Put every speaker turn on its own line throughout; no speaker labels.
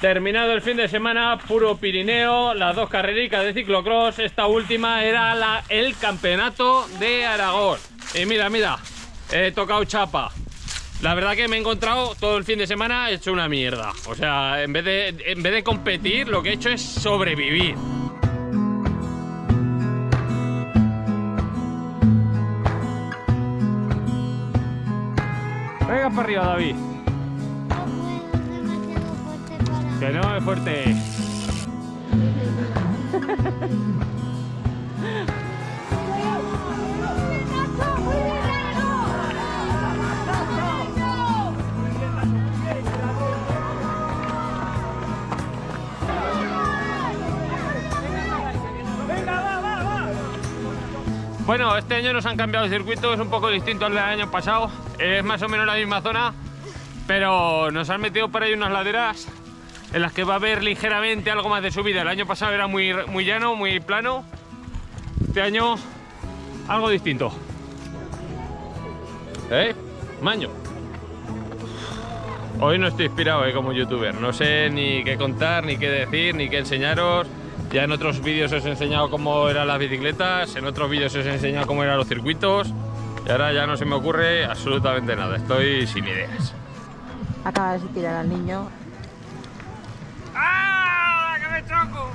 Terminado el fin de semana, puro Pirineo, las dos carrericas de ciclocross. Esta última era la, el campeonato de Aragón. Y mira, mira, he tocado chapa. La verdad que me he encontrado todo el fin de semana hecho una mierda. O sea, en vez de, en vez de competir, lo que he hecho es sobrevivir. Venga para arriba, David. Que no es fuerte. Bueno, este año nos han cambiado el circuito, es un poco distinto al del año pasado. Es más o menos la misma zona, pero nos han metido por ahí unas laderas en las que va a haber ligeramente algo más de subida. El año pasado era muy, muy llano, muy plano. Este año algo distinto. ¿Eh? Maño. Hoy no estoy inspirado ¿eh? como youtuber. No sé ni qué contar, ni qué decir, ni qué enseñaros. Ya en otros vídeos os he enseñado cómo eran las bicicletas, en otros vídeos os he enseñado cómo eran los circuitos. Y ahora ya no se me ocurre absolutamente nada. Estoy sin ideas.
Acaba de tirar al niño
¡Ah! ¡Que me choco!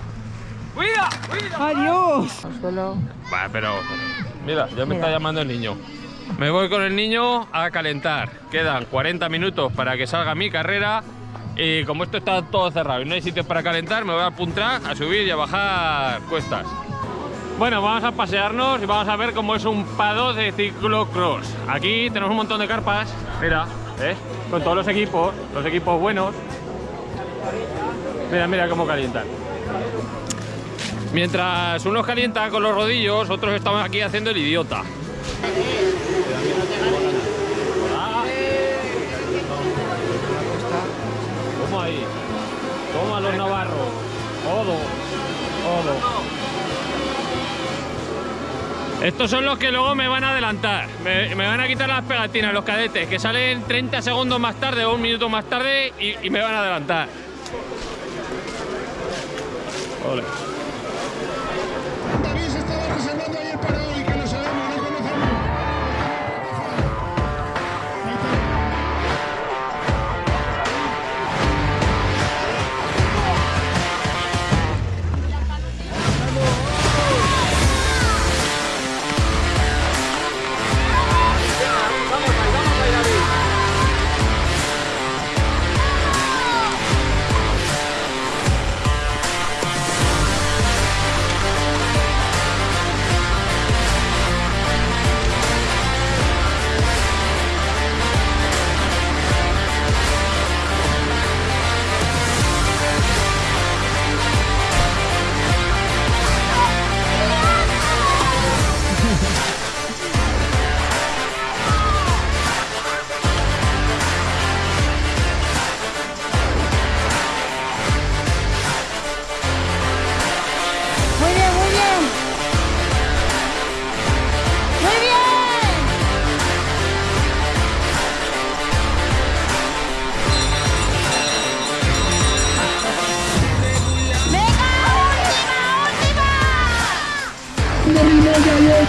¡Cuida! ¡Cuida!
¡Adiós!
Va, pero... Mira, ya me
Mira.
está llamando el niño. Me voy con el niño a calentar. Quedan 40 minutos para que salga mi carrera. Y como esto está todo cerrado y no hay sitios para calentar, me voy a puntar, a subir y a bajar cuestas. Bueno, vamos a pasearnos y vamos a ver cómo es un pado de ciclocross. Aquí tenemos un montón de carpas, mira, ¿ves? Con todos los equipos, los equipos buenos. Mira, mira cómo calientan. Mientras unos calientan con los rodillos, otros estamos aquí haciendo el idiota. ¿Cómo ahí? Toma los navarros. Todo. Todo. Estos son los que luego me van a adelantar. Me, me van a quitar las pegatinas, los cadetes, que salen 30 segundos más tarde o un minuto más tarde y, y me van a adelantar. Ole.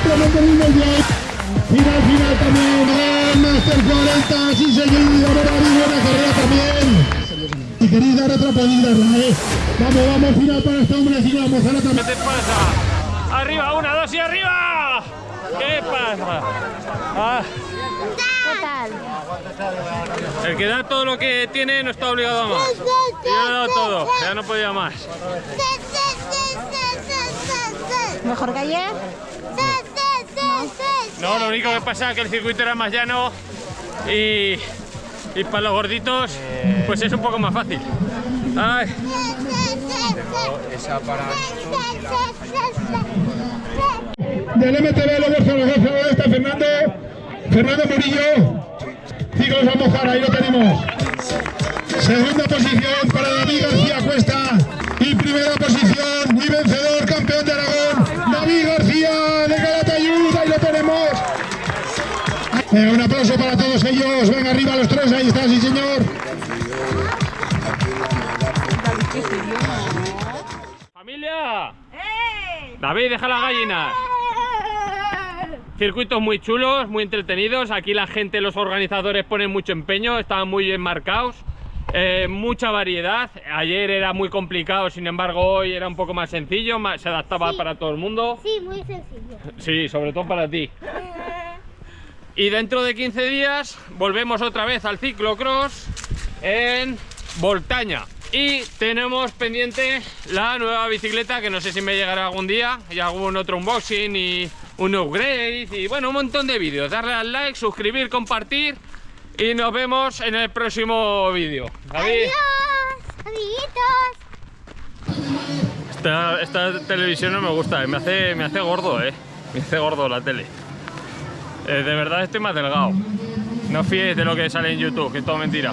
Ya. Final, final también, Gran Master 40, sí seguido, Ferrari, buena carrera también. Y querida dar otra podida, ¿eh? Vamos, vamos, final para este hombre, sí, vamos, ahora
¿Qué
también.
te pasa? ¡Arriba! ¡Una, dos y arriba! ¿Qué pasa? Ah,
¿Qué tal?
el que da todo lo que tiene no está obligado a más. Yo he dado todo, ya no podía más.
¿Mejor que ayer?
No, lo único que pasa es que el circuito era más llano y, y para los gorditos pues es un poco más fácil. Ay,
Del MTV Lobos Zaragoza, ahora está Fernando, Fernando Murillo. Ciclos a mojar, ahí lo tenemos. Segunda posición para David García Cuesta. Y primera posición y vencedor, Venga, un aplauso para todos ellos. Venga, arriba los tres, ahí está, sí señor.
¡Eh!
David, deja las gallinas. Circuitos muy chulos, muy entretenidos. Aquí la gente, los organizadores ponen mucho empeño, están muy bien marcados. Eh, mucha variedad. Ayer era muy complicado, sin embargo hoy era un poco más sencillo, más- se adaptaba
Sí.
para todo el mundo.
Sí, muy sencillo.
Sí, sobre todo para ti. Y dentro de 15 días volvemos otra vez al ciclocross en Voltaña. Y tenemos pendiente la nueva bicicleta que no sé si me llegará algún día. Y algún otro unboxing y un upgrade y bueno, un montón de vídeos. Darle al like, suscribir, compartir y nos vemos en el próximo vídeo. David,
Adiós, amiguitos.
esta, esta televisión no me gusta, eh, me hace, me hace gordo, eh. Me hace gordo la tele. Eh, de verdad estoy más delgado. No fiéis de lo que sale en YouTube, que es todo mentira.